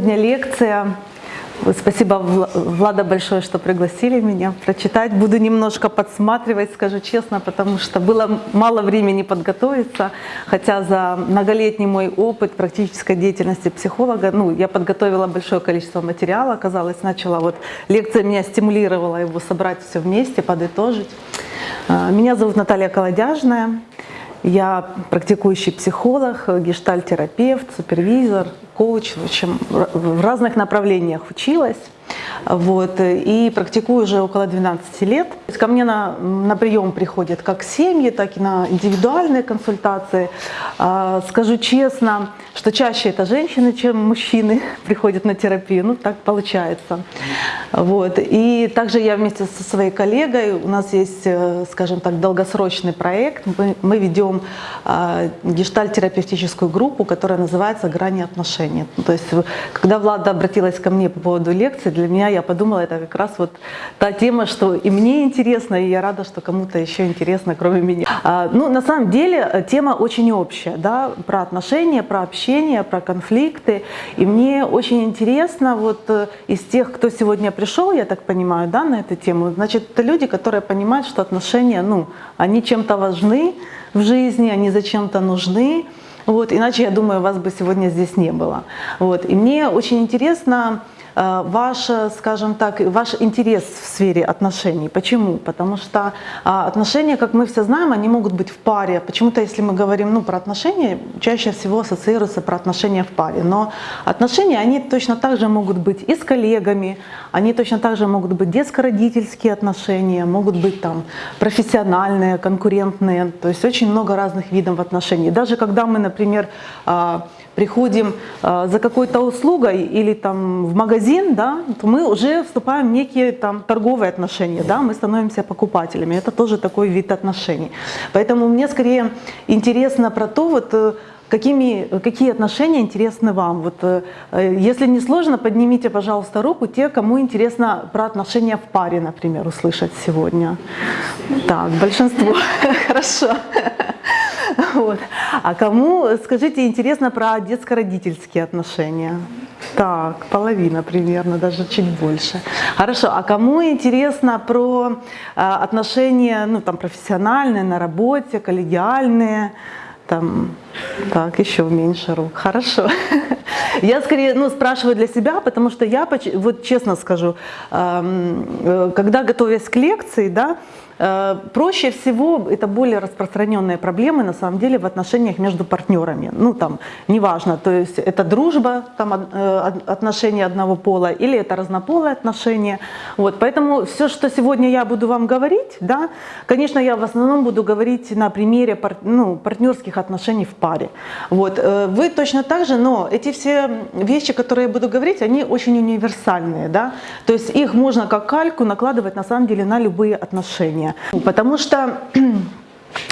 Сегодня лекция. Спасибо, Вла- Влада, большое, что пригласили меня прочитать. Буду немножко подсматривать, скажу честно, потому что было мало времени подготовиться. Хотя за многолетний мой опыт практической деятельности психолога, ну, я подготовила большое количество материала, оказалось, начала вот лекция меня стимулировала его собрать все вместе, подытожить. А, Меня зовут Наталья Колодяжная. Я практикующий психолог, гештальтерапевт, супервизор, коуч, общем, в разных направлениях училась. Вот, и практикую уже около 12 лет. Ко мне на, на прием приходят как семьи, так и на индивидуальные консультации. А, Скажу честно, что чаще это женщины, чем мужчины приходят на терапию. Ну, так получается. Вот. И также я вместе со своей коллегой, у нас есть, э, скажем так, долгосрочный проект. Мы, мы ведем а, гештальт-терапевтическую группу, которая называется «Грани отношений». То есть, когда Влада обратилась ко мне по поводу лекции, для меня я подумала, это как раз вот та тема, что и мне интересно, и я рада, что кому-то еще интересно, кроме меня. А, Ну, на самом деле, э, тема очень общая, да, про отношения, про общение, про конфликты. И мне очень интересно, вот э, из тех, кто сегодня пришел, я так понимаю, да, на эту тему, значит, это люди, которые понимают, что отношения, ну, они чем-то важны в жизни, они зачем-то нужны. Вот, иначе, я думаю, вас бы сегодня здесь не было. Вот, и мне очень интересно ваш, э, скажем так, ваш интерес в сфере отношений. Почему? Потому что а, отношения, как мы все знаем, они могут быть в паре. Почему-то, если мы говорим ну, про отношения, чаще всего ассоциируются про отношения в паре. Но отношения, они точно так же могут быть и с коллегами, они точно так же могут быть детско-родительские отношения, могут быть там профессиональные, конкурентные. То есть очень много разных видов отношений. Даже когда мы, например, а, приходим а, за какой-то услугой или там в магазин, да, то мы уже вступаем в некие там торговые отношения, да, мы становимся покупателями. Это тоже такой вид отношений. Поэтому мне скорее интересно про то, вот э, Какими, какие отношения интересны вам? Вот, э, э, если не сложно, поднимите, пожалуйста, руку те, кому интересно про отношения в паре, например, услышать сегодня. Так, большинство. Хорошо. Вот. А кому, скажите, интересно про детско-родительские отношения? Так, половина примерно, даже чуть больше. Хорошо, а кому интересно про а, отношения, ну, там, профессиональные, на работе, коллегиальные? Там, так, еще меньше рук. Хорошо. Я скорее ну, спрашиваю для себя, потому что я, вот честно скажу, э, когда готовясь к лекции, да, э, проще всего, это более распространенные проблемы на самом деле в отношениях между партнерами. Ну там, неважно, то есть это дружба, там, э, отношения одного пола или это разнополые отношения. Вот, поэтому все, что сегодня я буду вам говорить, да, конечно, я в основном буду говорить на примере пар- ну, партнерских отношений в паре. Вот, э, вы точно так же, но эти все вещи, которые я буду говорить, они очень универсальные, да, то есть их можно как кальку накладывать на самом деле на любые отношения, потому что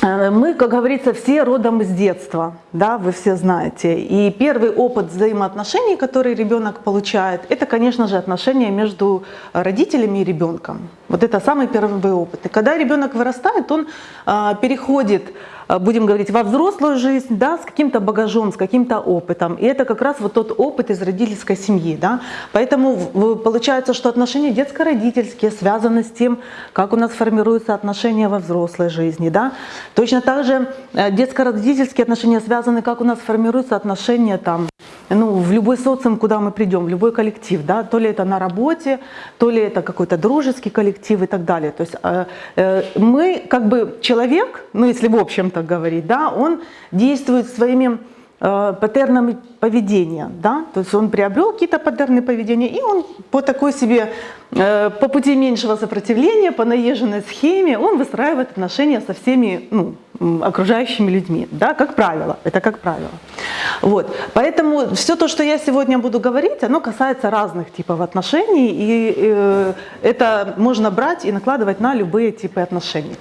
Э, Мы, как говорится, все родом из детства, да, вы все знаете. И первый опыт взаимоотношений, который ребенок получает, это, конечно же, отношения между родителями и ребенком. Вот это самый первый опыт. И когда ребенок вырастает, он а, переходит, будем говорить, во взрослую жизнь, да, с каким-то багажом, с каким-то опытом. И это как раз вот тот опыт из родительской семьи, да. Поэтому получается, что отношения детско-родительские связаны с тем, как у нас формируются отношения во взрослой жизни, да. Точно так же э, детско-родительские отношения связаны, как у нас формируются отношения там, ну, в любой социум, куда мы придем, в любой коллектив, да, то ли это на работе, то ли это какой-то дружеский коллектив и так далее. То есть э, э, мы, как бы человек, ну, если в общем так говорить, да, он действует своими э, паттернами поведения, да, то есть он приобрел какие-то паттерны поведения, и он по такой себе, э, по пути меньшего сопротивления, по наезженной схеме, он выстраивает отношения со всеми, ну, окружающими людьми, да, как правило, это как правило. Вот, поэтому все то, что я сегодня буду говорить, оно касается разных типов отношений, и э, это можно брать и накладывать на любые типы отношений.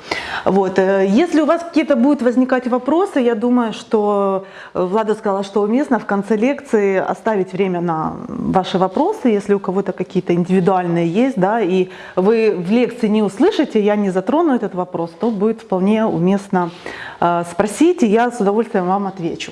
Вот, э, если у вас какие-то будут возникать вопросы, я думаю, что э, Влада сказала, что уместно в конце лекции оставить время на ваши вопросы, если у кого-то какие-то индивидуальные есть, да, и вы в лекции не услышите, я не затрону этот вопрос, то будет вполне уместно спросить, и я с удовольствием вам отвечу.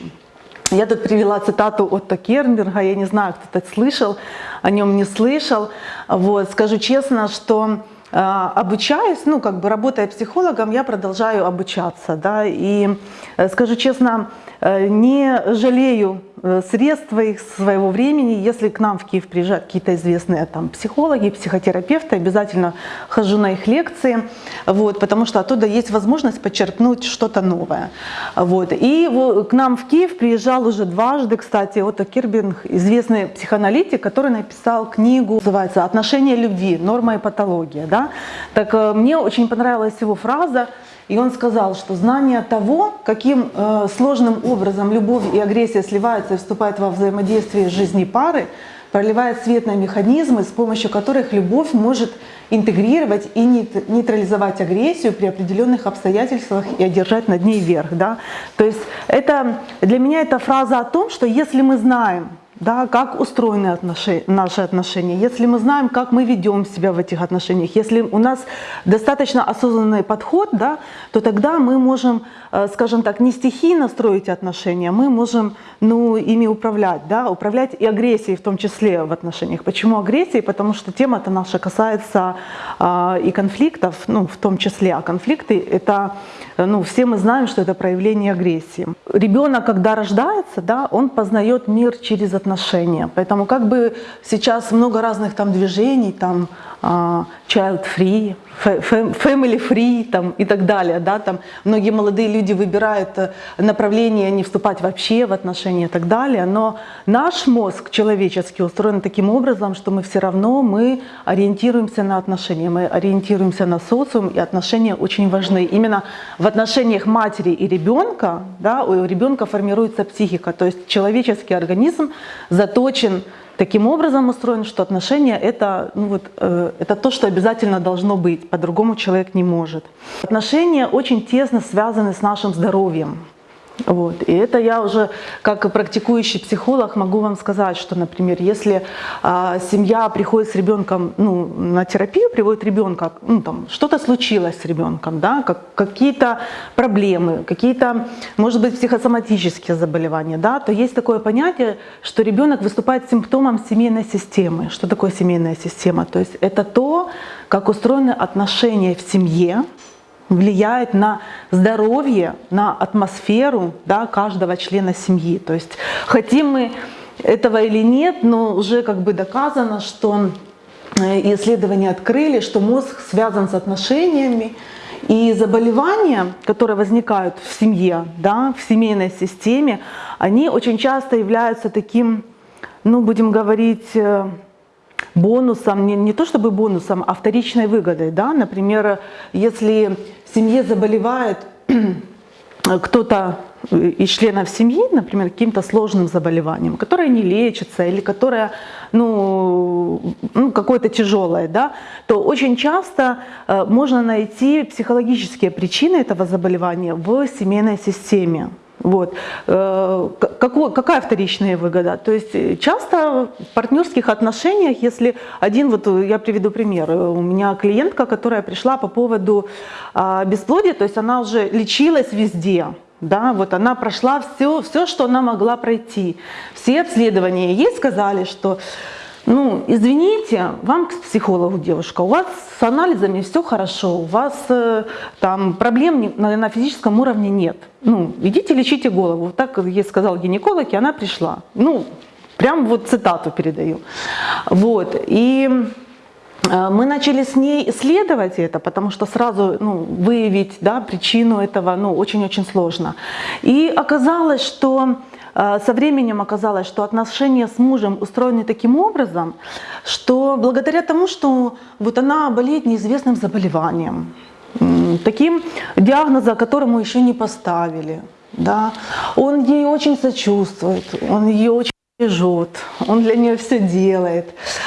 Я тут привела цитату Отто Кернберга, я не знаю, кто-то слышал, о нем не слышал. Вот, скажу честно, что э, обучаясь, ну, как бы работая психологом, я продолжаю обучаться, да, и э, скажу честно, э, не жалею средства их своего времени. Если к нам в Киев приезжают какие-то известные там психологи, психотерапевты, обязательно хожу на их лекции, вот, потому что оттуда есть возможность подчеркнуть что-то новое. Вот. И к нам в Киев приезжал уже дважды, кстати, Отто Кирбинг, известный психоаналитик, который написал книгу, называется «Отношения любви. Норма и патология». Да? Так э, мне очень понравилась его фраза и он сказал, что знание того, каким э, сложным образом любовь и агрессия сливаются и вступают во взаимодействие жизни пары, проливает свет на механизмы, с помощью которых любовь может интегрировать и нейтрализовать агрессию при определенных обстоятельствах и одержать над ней верх. Да? То есть это, для меня это фраза о том, что если мы знаем, да, как устроены отношения, наши отношения, если мы знаем, как мы ведем себя в этих отношениях, если у нас достаточно осознанный подход, да, то тогда мы можем, э, скажем так, не стихийно строить отношения, мы можем ну, ими управлять, да, управлять и агрессией в том числе в отношениях. Почему агрессией? Потому что тема-то наша касается э, и конфликтов, ну, в том числе, а конфликты — это, ну, все мы знаем, что это проявление агрессии. Ребенок, когда рождается, да, он познает мир через отношения. Поэтому как бы сейчас много разных там движений, там а, child free, family free там, и так далее. Да, там многие молодые люди выбирают э, направление не вступать вообще в отношения и так далее. Но наш мозг человеческий устроен таким образом, что мы все равно мы ориентируемся на отношения, мы ориентируемся на социум, и отношения очень важны. Именно в отношениях матери и ребенка да, у ребенка формируется психика, то есть человеческий организм заточен таким образом устроен, что отношения это, ну вот, э, это то, что обязательно должно быть, по-другому человек не может. Отношения очень тесно связаны с нашим здоровьем. Вот. И это я уже как практикующий психолог могу вам сказать, что, например, если а, семья приходит с ребенком ну, на терапию, приводит ребенка, ну, там что-то случилось с ребенком, да, как, какие-то проблемы, какие-то, может быть, психосоматические заболевания, да, то есть такое понятие, что ребенок выступает симптомом семейной системы. Что такое семейная система? То есть это то, как устроены отношения в семье, влияет на здоровье, на атмосферу да, каждого члена семьи. То есть хотим мы этого или нет, но уже как бы доказано, что э, исследования открыли, что мозг связан с отношениями, и заболевания, которые возникают в семье, да, в семейной системе, они очень часто являются таким, ну, будем говорить, э, бонусом, не, не то чтобы бонусом, а вторичной выгодой. Да? Например, если в семье заболевает кто-то из членов семьи, например, каким-то сложным заболеванием, которое не лечится или которое ну, ну, какое-то тяжелое, да, то очень часто э, можно найти психологические причины этого заболевания в семейной системе. Вот. Э, какой, какая вторичная выгода? То есть э, часто в партнерских отношениях, если один, вот э, я приведу пример, у меня клиентка, которая пришла по поводу а, бесплодия, то есть она уже лечилась везде, да, вот она прошла все, все, что она могла пройти. Все обследования ей сказали, что ну, извините, вам к психологу, девушка, у вас с анализами все хорошо, у вас э, там проблем на, на физическом уровне нет. Ну, идите лечите голову. Так ей сказал гинеколог, и она пришла. Ну, прям вот цитату передаю. Вот, и э, мы начали с ней исследовать это, потому что сразу ну, выявить да, причину этого ну, очень-очень сложно. И оказалось, что со временем оказалось, что отношения с мужем устроены таким образом, что благодаря тому, что вот она болеет неизвестным заболеванием, таким диагнозом, которому еще не поставили, да, он ей очень сочувствует, он ее очень бережет, он для нее все делает,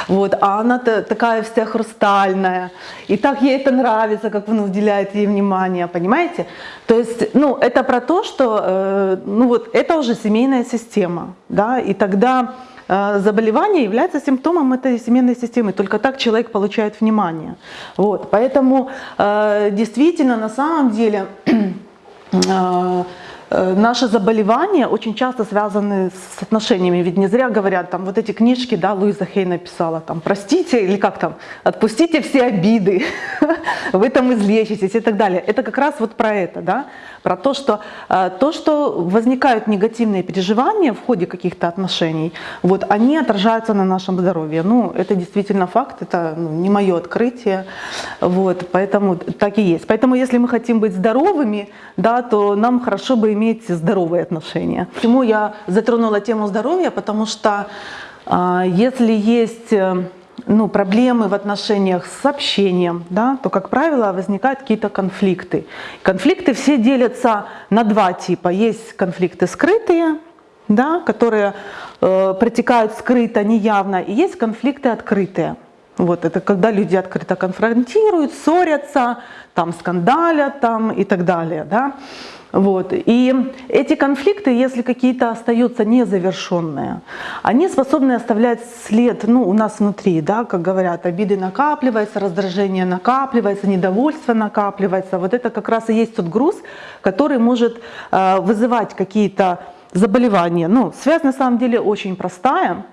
вот, а она такая вся хрустальная, и так ей это нравится, как он уделяет ей внимание, понимаете? То есть, ну, это про то, что, э, ну вот, это уже семейная система, да, и тогда э, заболевание является симптомом этой семейной системы, только так человек получает внимание, вот, поэтому э, действительно, на самом деле, э, наши заболевания очень часто связаны с отношениями. Ведь не зря говорят, там вот эти книжки, да, Луиза Хей написала, там, простите, или как там, отпустите все обиды, вы там излечитесь и так далее. Это как раз вот про это, да, про то, что э, то, что возникают негативные переживания в ходе каких-то отношений, вот они отражаются на нашем здоровье. Ну, это действительно факт, это ну, не мое открытие, вот, поэтому так и есть. Поэтому если мы хотим быть здоровыми, да, то нам хорошо бы иметь здоровые отношения. Почему я затронула тему здоровья? Потому что э, если есть э, ну, проблемы в отношениях с общением, да, то, как правило, возникают какие-то конфликты. Конфликты все делятся на два типа. Есть конфликты скрытые, да, которые э, протекают скрыто, неявно, и есть конфликты открытые. Вот это когда люди открыто конфронтируют, ссорятся, там скандалят там, и так далее. Да? Вот. И эти конфликты, если какие-то остаются незавершенные, они способны оставлять след ну, у нас внутри, да, как говорят, обиды накапливаются, раздражение накапливается, недовольство накапливается. Вот это как раз и есть тот груз, который может э, вызывать какие-то заболевания. Ну, связь на самом деле очень простая.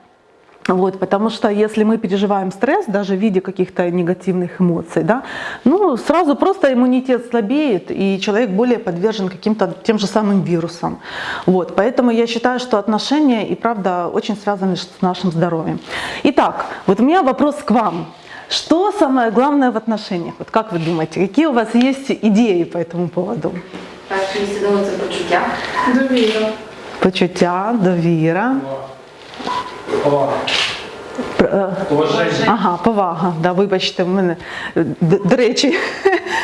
Вот, потому что если мы переживаем стресс, даже в виде каких-то негативных эмоций, да, ну, сразу просто иммунитет слабеет, и человек более подвержен каким-то тем же самым вирусам. Вот, поэтому я считаю, что отношения и правда очень связаны с нашим здоровьем. Итак, вот у меня вопрос к вам. Что самое главное в отношениях? Вот как вы думаете, какие у вас есть идеи по этому поводу? Перше місце думаю, це почуття. Довіра. Почуття, довіра. Повага. Ага, повага. Да, вибачте, в мене до, до речі,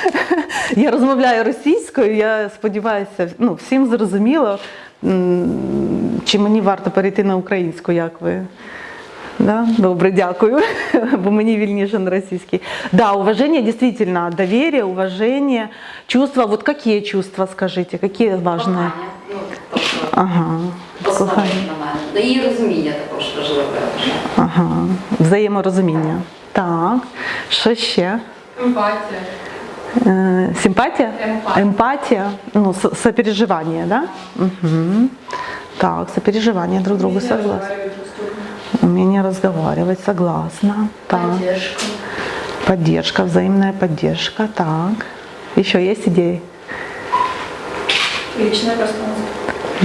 я розмовляю російською. Я сподіваюся, ну всім зрозуміло, чи мені варто перейти на українську, як ви. Да? Добре, дякую, бо мені вільніше на російській. Да, уважение, действительно, доверие, уважение, чувства. Вот какие чувства, скажите, какие важные? Ага, кохання. на мене. Ну, І розуміння також важливе. я вважаю. Ага, взаєморозуміння. Так, що ще? Емпатія. Е, Симпатія? Емпатія. Емпатія, ну, со- сопереживание, да? Угу. Так, сопереживание друг другу согласна. Розмовляють друг з другом. Умение разговаривать, согласна. Так. Поддержка. Поддержка, взаимная поддержка. Так. Еще есть идеи? Личное пространство.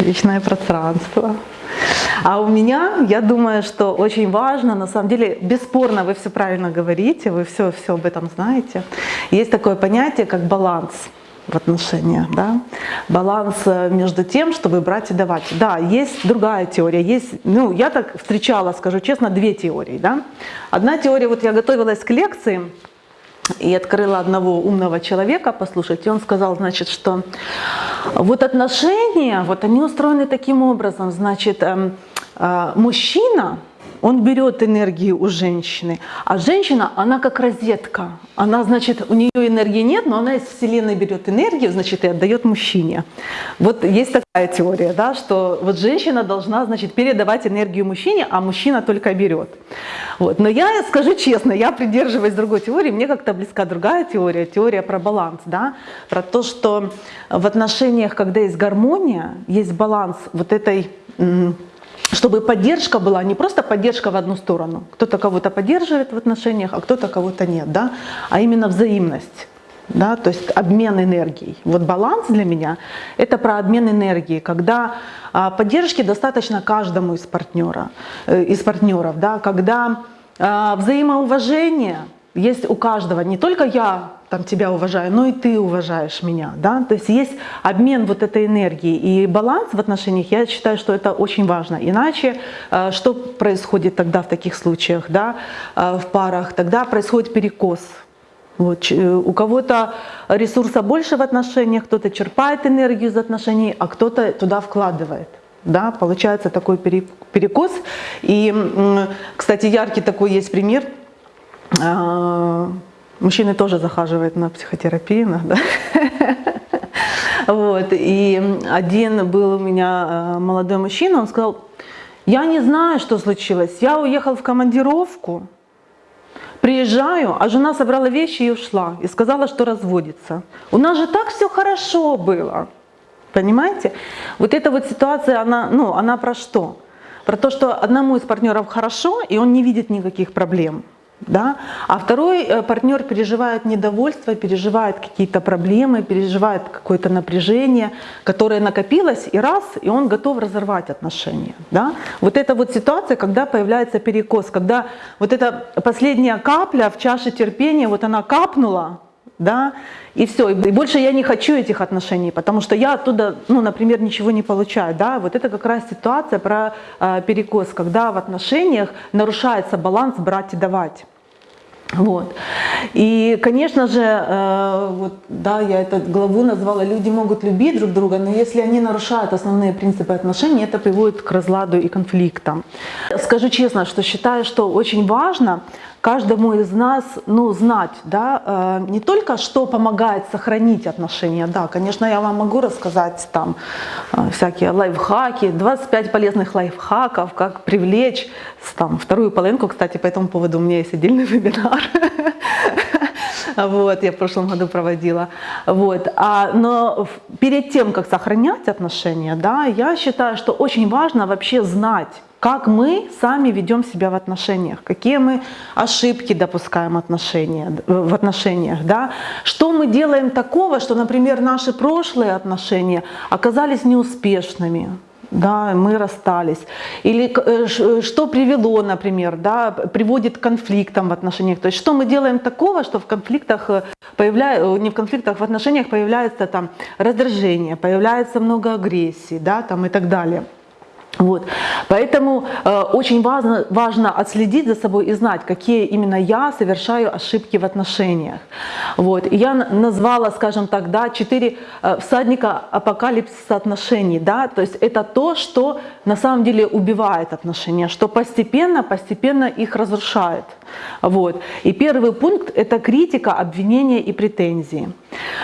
Личное пространство. А у меня, я думаю, что очень важно, на самом деле, бесспорно, вы все правильно говорите, вы все, все об этом знаете. Есть такое понятие, как баланс в отношениях, да? баланс э, между тем, чтобы брать и давать. Да, есть другая теория, есть, ну, я так встречала, скажу честно, две теории, да. Одна теория, вот я готовилась к лекции, и открыла одного умного человека послушать, и он сказал, значит, что вот отношения, вот они устроены таким образом, значит, эм, мужчина, он берет энергию у женщины, а женщина, она как розетка, она, значит, у нее энергии нет, но она из Вселенной берет энергию, значит, и отдает мужчине. Вот есть такая теория, да, что вот женщина должна, значит, передавать энергию мужчине, а мужчина только берет. Вот. Но я скажу честно, я придерживаюсь другой теории, мне как-то близка другая теория, теория про баланс, да, про то, что в отношениях, когда есть гармония, есть баланс вот этой чтобы поддержка была не просто поддержка в одну сторону, кто-то кого-то поддерживает в отношениях, а кто-то кого-то нет, да, а именно взаимность. Да, то есть обмен энергией. Вот баланс для меня – это про обмен энергией, когда а, поддержки достаточно каждому из партнера, э, из партнеров, да, когда а, взаимоуважение есть у каждого. Не только я там тебя уважаю, но и ты уважаешь меня, да. То есть есть обмен вот этой энергией и баланс в отношениях. Я считаю, что это очень важно. Иначе э, что происходит тогда в таких случаях, да, э, в парах? Тогда происходит перекос. Вот, э, у кого-то ресурса больше в отношениях, кто-то черпает энергию из отношений, а кто-то туда вкладывает. Да, получается такой пере- перекос. И, кстати, яркий такой есть пример. Мужчины тоже захаживают на психотерапию иногда. Вот. И один был у меня э, молодой мужчина, он сказал, я не знаю, что случилось. Я уехал в командировку, приезжаю, а жена собрала вещи и ушла. И сказала, что разводится. У нас же так все хорошо было. Понимаете? Вот эта вот ситуация, она, ну, она про что? Про то, что одному из партнеров хорошо, и он не видит никаких проблем. Да? А второй э, партнер переживает недовольство, переживает какие-то проблемы, переживает какое-то напряжение, которое накопилось, и раз, и он готов разорвать отношения. Да? Вот это вот ситуация, когда появляется перекос, когда вот эта последняя капля в чаше терпения, вот она капнула, да, и все, и больше я не хочу этих отношений, потому что я оттуда, ну, например, ничего не получаю, да, вот это как раз ситуация про э, перекос, когда в отношениях нарушается баланс брать и давать. Вот. И, конечно же, э, вот, да, я эту главу назвала «Люди могут любить друг друга, но если они нарушают основные принципы отношений, это приводит к разладу и конфликтам». Скажу честно, что считаю, что очень важно каждому из нас ну, знать да, э, не только, что помогает сохранить отношения, да, конечно, я вам могу рассказать там э, всякие лайфхаки, 25 полезных лайфхаков, как привлечь там, вторую половинку, кстати, по этому поводу у меня есть отдельный вебинар, вот, я в прошлом году проводила, вот, а, но перед тем, как сохранять отношения, да, я считаю, что очень важно вообще знать, как мы сами ведем себя в отношениях, какие мы ошибки допускаем отношения, в отношениях, да? что мы делаем такого, что, например, наши прошлые отношения оказались неуспешными, да, мы расстались. Или э, что привело, например, да, приводит к конфликтам в отношениях. То есть что мы делаем такого, что в конфликтах э, появляется, не в конфликтах, в отношениях появляется там раздражение, появляется много агрессии, да, там и так далее. Вот. Поэтому э, очень важно, важно отследить за собой и знать, какие именно я совершаю ошибки в отношениях. Вот. Я назвала, скажем так, да, четыре э, всадника апокалипсиса отношений. Да? То есть это то, что на самом деле убивает отношения, что постепенно, постепенно их разрушает. Вот. И первый пункт – это критика, обвинение и претензии.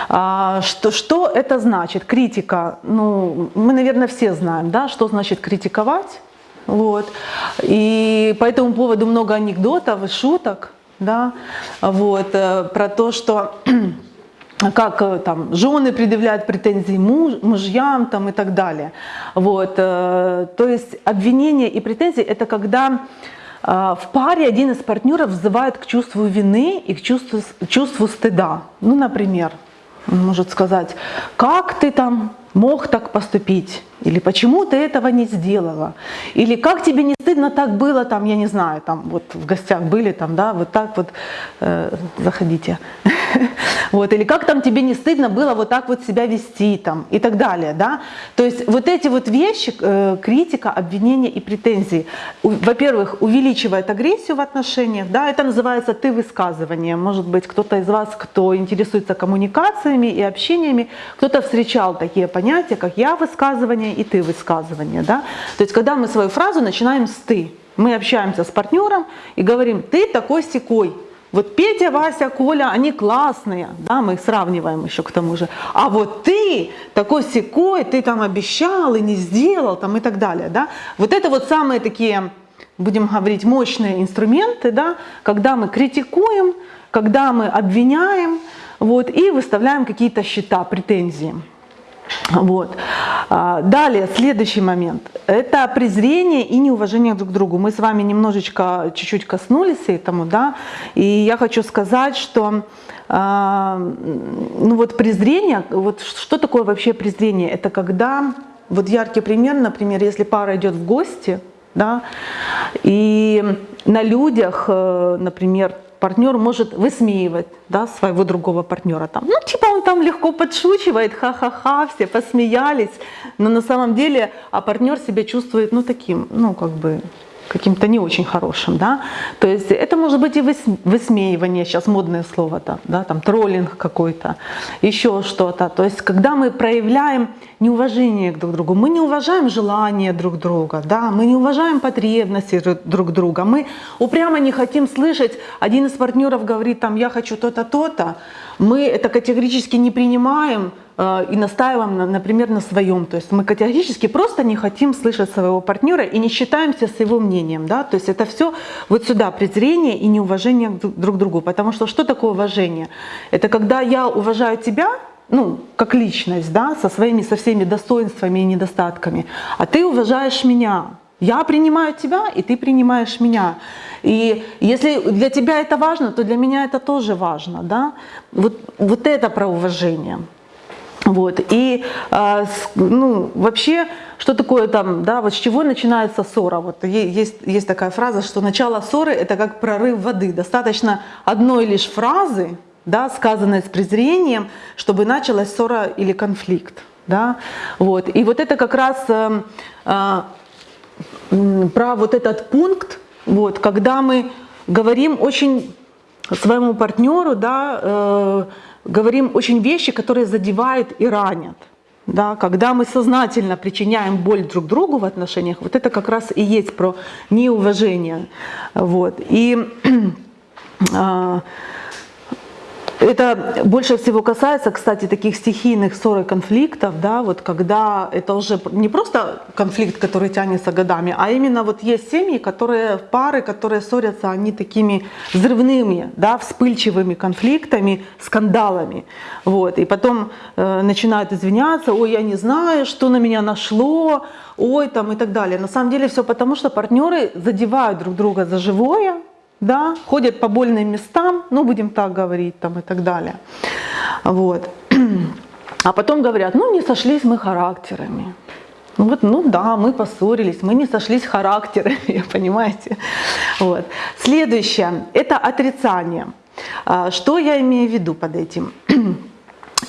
А, что, что это значит? Критика, ну, мы, наверное, все знаем, да, что значит критиковать. Вот. И по этому поводу много анекдотов и шуток, да, вот, э, про то, что как э, там жены предъявляют претензии муж, мужьям там, и так далее. Вот, э, то есть обвинение и претензии – это когда в паре один из партнеров взывает к чувству вины и к чувству, чувству стыда. Ну, например, он может сказать, как ты там мог так поступить? Или почему ты этого не сделала? Или как тебе не стыдно так было, там, я не знаю, там вот в гостях были, там, да, вот так вот, э, заходите. Вот, или как там тебе не стыдно было вот так вот себя вести там и так далее, да? То есть вот эти вот вещи, э, критика, обвинение и претензии, во-первых, увеличивает агрессию в отношениях, да, это называется ты высказывание. Может быть, кто-то из вас, кто интересуется коммуникациями и общениями, кто-то встречал такие понятия, как я высказывание и ты высказывание, да? То есть когда мы свою фразу начинаем с ты, мы общаемся с партнером и говорим, ты такой секой, вот Петя, Вася, Коля, они классные, да, мы их сравниваем еще к тому же. А вот ты такой секой, ты там обещал и не сделал, там и так далее, да. Вот это вот самые такие, будем говорить, мощные инструменты, да, когда мы критикуем, когда мы обвиняем, вот, и выставляем какие-то счета, претензии. Вот. А, далее, следующий момент. Это презрение и неуважение друг к другу. Мы с вами немножечко, чуть-чуть коснулись этому, да, и я хочу сказать, что а, ну вот презрение, вот что такое вообще презрение? Это когда, вот яркий пример, например, если пара идет в гости, да, и на людях, э, например, партнер может высмеивать да, своего другого партнера. Там, ну, типа там легко подшучивает, ха-ха-ха, все посмеялись, но на самом деле, а партнер себя чувствует, ну, таким, ну, как бы, каким-то не очень хорошим, да, то есть это может быть и высмеивание, сейчас модное слово, -то, да, там троллинг какой-то, еще что-то, то есть когда мы проявляем неуважение друг к другу, мы не уважаем желания друг друга, да, мы не уважаем потребности друг друга, мы упрямо не хотим слышать, один из партнеров говорит там, я хочу то-то, то-то, мы это категорически не принимаем, и настаиваем, например, на своем. То есть мы категорически просто не хотим слышать своего партнера и не считаемся с его мнением. Да? То есть это все вот сюда презрение и неуважение друг к другу. Потому что что такое уважение? Это когда я уважаю тебя, ну, как личность, да, со своими, со всеми достоинствами и недостатками, а ты уважаешь меня. Я принимаю тебя, и ты принимаешь меня. И если для тебя это важно, то для меня это тоже важно, да. Вот, вот это про уважение. Вот. И а, ну, вообще, что такое там, да, вот с чего начинается ссора? Вот есть, есть такая фраза, что начало ссоры это как прорыв воды. Достаточно одной лишь фразы, да, сказанной с презрением, чтобы началась ссора или конфликт. Да? Вот. И вот это как раз а, м, про вот этот пункт, вот, когда мы говорим очень своему партнеру, да, э, говорим очень вещи, которые задевают и ранят. Да, когда мы сознательно причиняем боль друг другу в отношениях, вот это как раз и есть про неуважение. Вот. И а, это больше всего касается, кстати, таких стихийных ссор и конфликтов, да, вот когда это уже не просто конфликт, который тянется годами, а именно вот есть семьи, которые, пары, которые ссорятся, они такими взрывными, да, вспыльчивыми конфликтами, скандалами, вот, и потом э, начинают извиняться, ой, я не знаю, что на меня нашло, ой, там и так далее. На самом деле все потому, что партнеры задевают друг друга за живое, да, ходят по больным местам, ну, будем так говорить, там и так далее. Вот. А потом говорят, ну, не сошлись мы характерами. Ну, вот, ну да, мы поссорились, мы не сошлись характерами, понимаете? Вот. Следующее – это отрицание. А, Что я имею в виду под этим?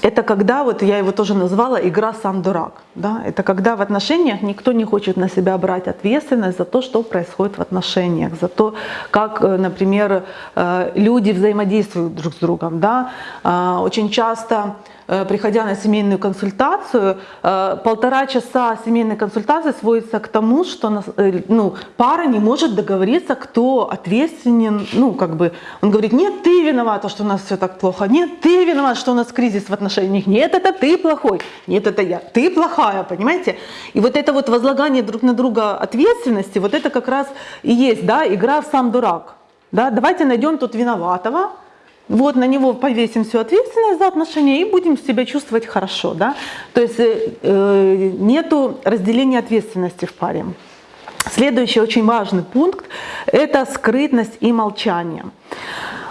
Это когда, вот я его тоже назвала, игра «сам дурак». Да? Это когда в отношениях никто не хочет на себя брать ответственность за то, что происходит в отношениях, за то, как, э, например, э, люди взаимодействуют друг с другом. Да? А, Очень часто приходя на семейную консультацию, э, полтора часа семейной консультации сводится к тому, что э, ну, пара не может договориться, кто ответственен. Ну, как бы он говорит, нет, ты виновата, что у нас все так плохо. Нет, ты виноват, что у нас кризис в отношениях. Нет, это ты плохой. Нет, это я. Ты плохая, понимаете? И вот это вот возлагание друг на друга ответственности, вот это как раз и есть, да, игра в сам дурак. Да, давайте найдем тут виноватого, вот на него повесим всю ответственность за отношения и будем себя чувствовать хорошо. Да? То есть э, э, нету разделения ответственности в паре. Следующий очень важный пункт – это скрытность и молчание.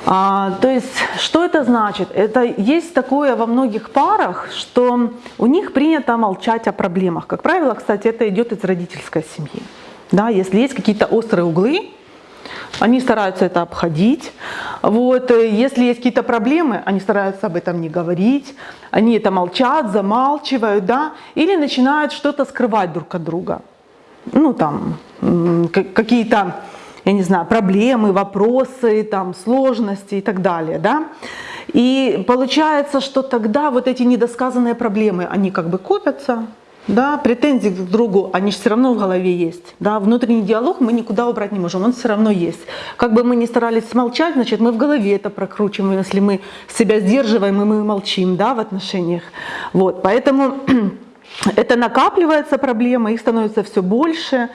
А, то есть, что это значит? Это есть такое во многих парах, что у них принято молчать о проблемах. Как правило, кстати, это идет из родительской семьи. Да, если есть какие-то острые углы, они стараются это обходить. Вот. э, Если есть какие-то проблемы, они стараются об этом не говорить. Они это молчат, замалчивают, да, или начинают что-то скрывать друг от друга. Ну, там, какие-то, я не знаю, проблемы, вопросы, там, сложности и так далее, да. И получается, что тогда вот эти недосказанные проблемы, они как бы копятся, да, претензии друг к другу, они же все равно в голове есть. Да, внутренний диалог мы никуда убрать не можем, он все равно есть. Как бы мы ни старались смолчать, значит, мы в голове это прокручиваем, если мы себя сдерживаем и мы молчим да, в отношениях. Вот, поэтому это накапливается проблема, их становится все больше.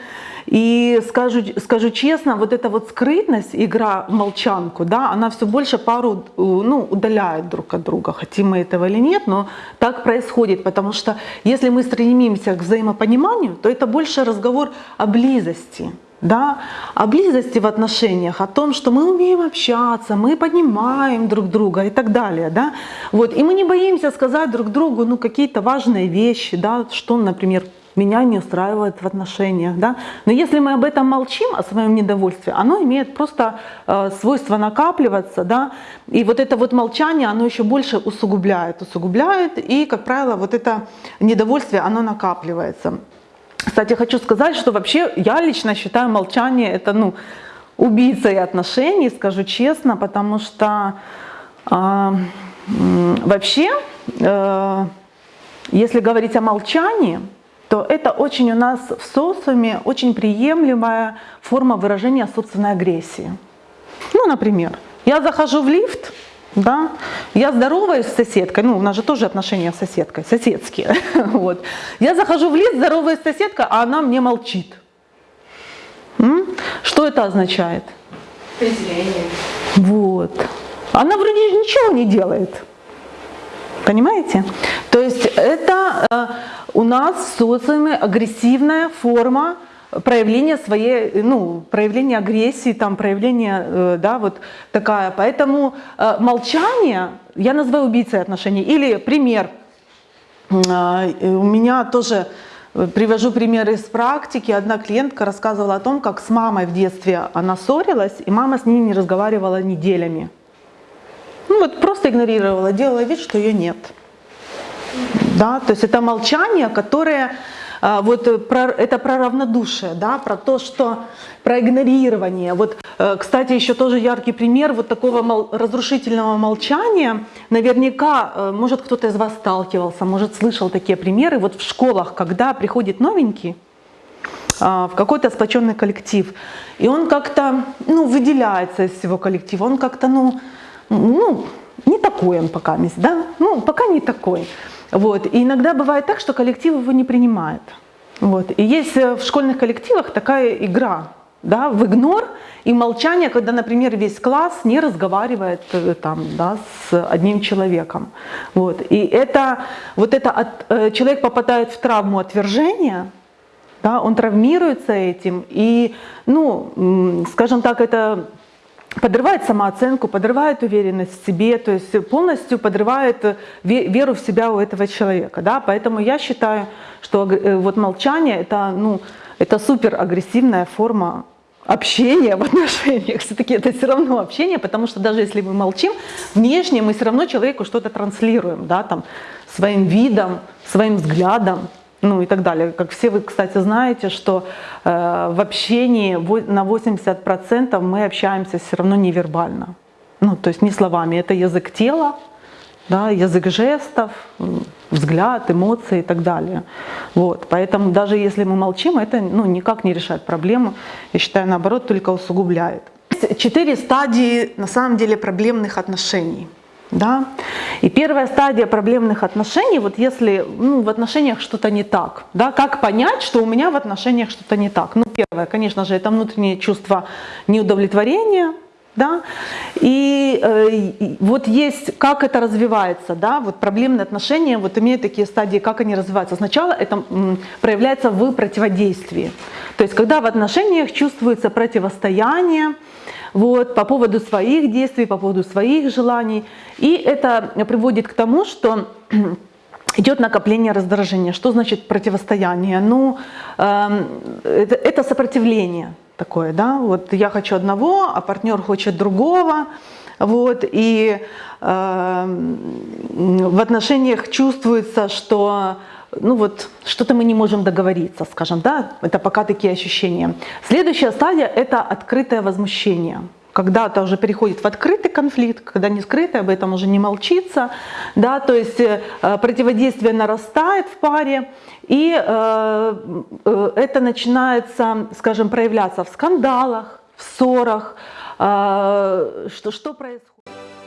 И скажу, скажу честно, вот эта вот скрытность, игра в молчанку, да, она все больше пару э, ну, удаляет друг от друга, хотим мы этого или нет, но так происходит, потому что если мы стремимся к взаимопониманию, то это больше разговор о близости, да, о близости в отношениях, о том, что мы умеем общаться, мы понимаем друг друга и так далее, да, вот, и мы не боимся сказать друг другу, ну, какие-то важные вещи, да, что, например, меня не устраивает в отношениях, да, но если мы об этом молчим, о своем недовольстве, оно имеет просто э, свойство накапливаться, да, и вот это вот молчание, оно еще больше усугубляет, усугубляет, и, как правило, вот это недовольствие, оно накапливается. Кстати, хочу сказать, что вообще я лично считаю молчание это ну, убийцей отношений, скажу честно, потому что э, вообще, э, если говорить о молчании, то это очень у нас в социуме очень приемлемая форма выражения собственной агрессии. Ну, например, я захожу в лифт, да, я здороваюсь с соседкой, ну, у нас же тоже отношения с соседкой, соседские, вот. Я захожу в лифт, здороваюсь с соседкой, а она мне молчит. Что это означает? Презрение. Вот. Она вроде ничего не делает. Понимаете? То есть это э, у нас в социуме агрессивная форма проявления своей, ну, проявления агрессии, там, проявления, э, да, вот такая. Поэтому э, молчание я называю убийцей отношений. Или пример. У меня тоже привожу пример из практики. Одна клиентка рассказывала о том, как с мамой в детстве она ссорилась, и мама с ней не разговаривала неделями. Ну вот просто игнорировала, делала вид, что ее нет. Да, то есть это молчание, которое а, вот э, про, это про равнодушие, да, про то, что про игнорирование. Вот, э, кстати, еще тоже яркий пример вот такого мол- разрушительного молчания. Наверняка, э, может, кто-то из вас сталкивался, может, слышал такие примеры. Вот в школах, когда приходит новенький, а, в какой-то сплоченный коллектив. И он как-то ну, выделяется из всего коллектива, он как-то ну, ну, не такой он пока, да? ну пока не такой. Вот. И иногда бывает так, что коллектив его не принимает. Вот. И есть э, в школьных коллективах такая игра, да, в игнор и молчание, когда, например, весь класс не разговаривает э, там, да, с одним человеком. Вот. И это, вот это от, э, человек попадает в травму отвержения, да, он травмируется этим, и, ну, скажем так, это подрывает самооценку, подрывает уверенность в себе, то есть полностью подрывает э, ве- веру в себя у этого человека. Да? Поэтому я считаю, что э, вот молчание это, ну, это супер агрессивная форма общения в отношениях. Все-таки это все равно общение, потому что даже если мы молчим, внешне мы все равно человеку что-то транслируем, да, там, своим видом, своим взглядом, ну и так далее. Как все вы, кстати, знаете, что э, в общении на 80% мы общаемся все равно невербально. Ну, то есть не словами. Это язык тела, да, язык жестов, взгляд, эмоции и так далее. Вот. Поэтому даже если мы молчим, это ну, никак не решает проблему. Я считаю, наоборот, только усугубляет. Четыре стадии, на самом деле, проблемных отношений. Да? И первая стадия проблемных отношений, вот если ну, в отношениях что-то не так, да, как понять, что у меня в отношениях что-то не так? Ну, первое, конечно же, это внутреннее чувство неудовлетворения, да, и, э, вот есть, как это развивается, да, вот проблемные отношения вот имеют такие стадии, как они развиваются. Сначала это м, проявляется в противодействии, то есть когда в отношениях чувствуется противостояние, вот, по поводу своих действий, по поводу своих желаний. И это приводит к тому, что идет накопление раздражения. Что значит противостояние? Ну, эм, это, это сопротивление такое, да, вот я хочу одного, а партнер хочет другого, вот, и эм, в отношениях чувствуется, что ну вот что-то мы не можем договориться, скажем, да, это пока такие ощущения. Следующая стадия – это открытое возмущение. Когда это уже переходит в открытый конфликт, когда не скрытый, об этом уже не молчится, да, то есть э, противодействие нарастает в паре, и э, э, это начинается, скажем, проявляться в скандалах, в ссорах, что, что происходит.